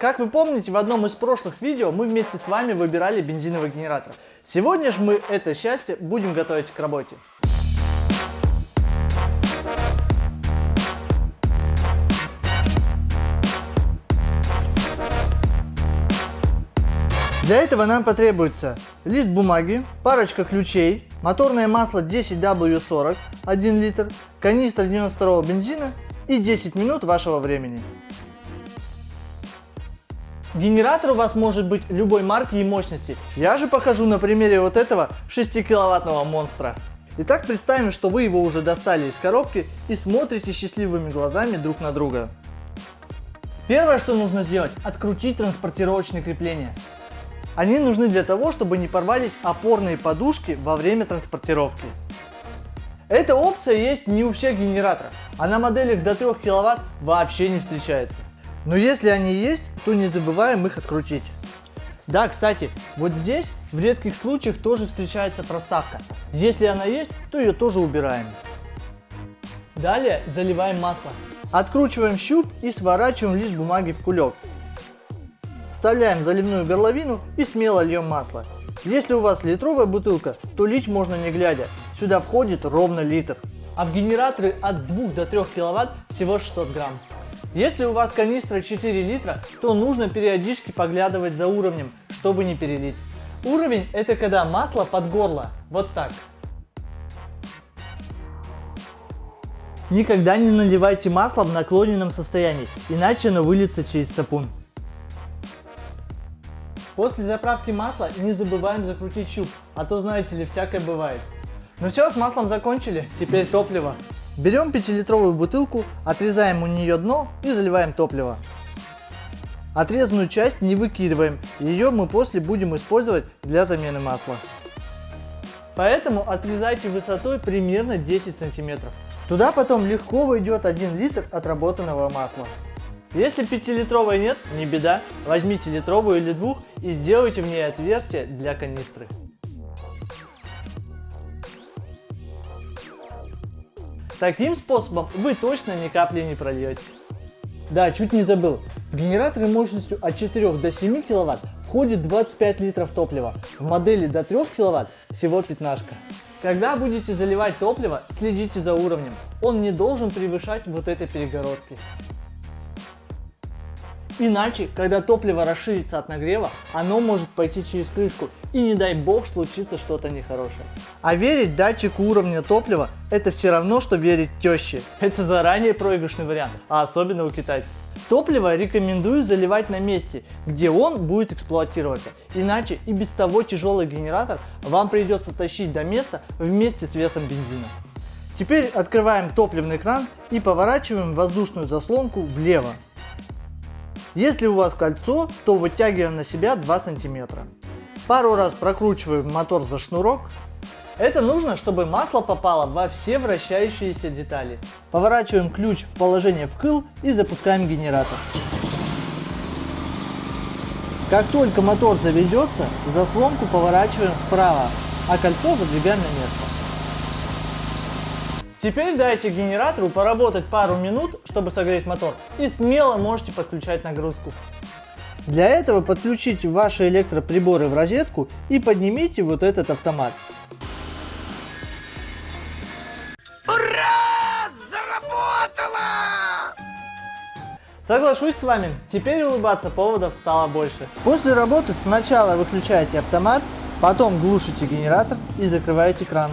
Как вы помните, в одном из прошлых видео мы вместе с вами выбирали бензиновый генератор. Сегодня же мы это счастье будем готовить к работе. Для этого нам потребуется лист бумаги, парочка ключей, моторное масло 10W40 1 литр, канистра 92 бензина и 10 минут вашего времени. Генератор у вас может быть любой марки и мощности. Я же покажу на примере вот этого 6 киловаттного монстра. Итак, представим, что вы его уже достали из коробки и смотрите счастливыми глазами друг на друга. Первое, что нужно сделать, открутить транспортировочные крепления. Они нужны для того, чтобы не порвались опорные подушки во время транспортировки. Эта опция есть не у всех генераторов, а на моделях до 3 кВт вообще не встречается. Но если они есть, то не забываем их открутить. Да, кстати, вот здесь в редких случаях тоже встречается проставка. Если она есть, то ее тоже убираем. Далее заливаем масло. Откручиваем щуп и сворачиваем лист бумаги в кулек. Вставляем заливную горловину и смело льем масло. Если у вас литровая бутылка, то лить можно не глядя. Сюда входит ровно литр. А в генераторы от 2 до 3 кВт всего 600 грамм. Если у вас канистра 4 литра, то нужно периодически поглядывать за уровнем, чтобы не перелить. Уровень это когда масло под горло, вот так. Никогда не наливайте масло в наклоненном состоянии, иначе оно выльется через сапун. После заправки масла не забываем закрутить щуп, а то знаете ли, всякое бывает. Ну все, с маслом закончили, теперь топливо. Берем 5-литровую бутылку, отрезаем у нее дно и заливаем топливо. Отрезанную часть не выкидываем, ее мы после будем использовать для замены масла. Поэтому отрезайте высотой примерно 10 сантиметров. Туда потом легко войдет 1 литр отработанного масла. Если 5-литровой нет, не беда, возьмите литровую или двух и сделайте в ней отверстие для канистры. Таким способом вы точно ни капли не прольете. Да, чуть не забыл. В генераторы мощностью от 4 до 7 кВт входит 25 литров топлива. В модели до 3 кВт всего 15. Когда будете заливать топливо, следите за уровнем. Он не должен превышать вот этой перегородки. Иначе, когда топливо расширится от нагрева, оно может пойти через крышку и не дай бог случится что-то нехорошее. А верить датчику уровня топлива это все равно, что верить теще. Это заранее проигрышный вариант, а особенно у китайцев. Топливо рекомендую заливать на месте, где он будет эксплуатироваться. Иначе и без того тяжелый генератор вам придется тащить до места вместе с весом бензина. Теперь открываем топливный кран и поворачиваем воздушную заслонку влево. Если у вас кольцо, то вытягиваем на себя 2 сантиметра. Пару раз прокручиваем мотор за шнурок. Это нужно, чтобы масло попало во все вращающиеся детали. Поворачиваем ключ в положение вкл и запускаем генератор. Как только мотор заведется, заслонку поворачиваем вправо, а кольцо выдвигаем на место. Теперь дайте генератору поработать пару минут, чтобы согреть мотор и смело можете подключать нагрузку. Для этого подключите ваши электроприборы в розетку и поднимите вот этот автомат. Ура! Заработало! Соглашусь с вами, теперь улыбаться поводов стало больше. После работы сначала выключаете автомат, потом глушите генератор и закрываете кран.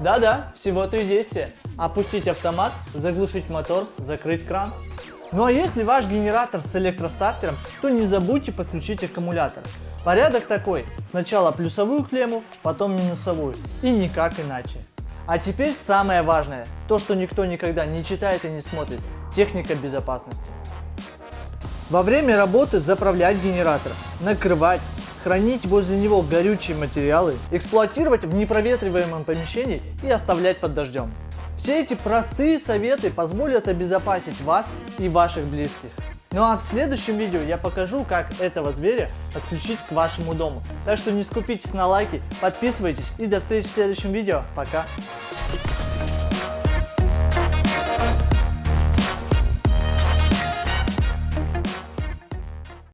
Да-да, всего три действия. Опустить автомат, заглушить мотор, закрыть кран. Ну а если ваш генератор с электростартером, то не забудьте подключить аккумулятор. Порядок такой, сначала плюсовую клемму, потом минусовую и никак иначе. А теперь самое важное, то что никто никогда не читает и не смотрит, техника безопасности. Во время работы заправлять генератор, накрывать, хранить возле него горючие материалы, эксплуатировать в непроветриваемом помещении и оставлять под дождем. Все эти простые советы позволят обезопасить вас и ваших близких. Ну а в следующем видео я покажу, как этого зверя подключить к вашему дому. Так что не скупитесь на лайки, подписывайтесь и до встречи в следующем видео. Пока!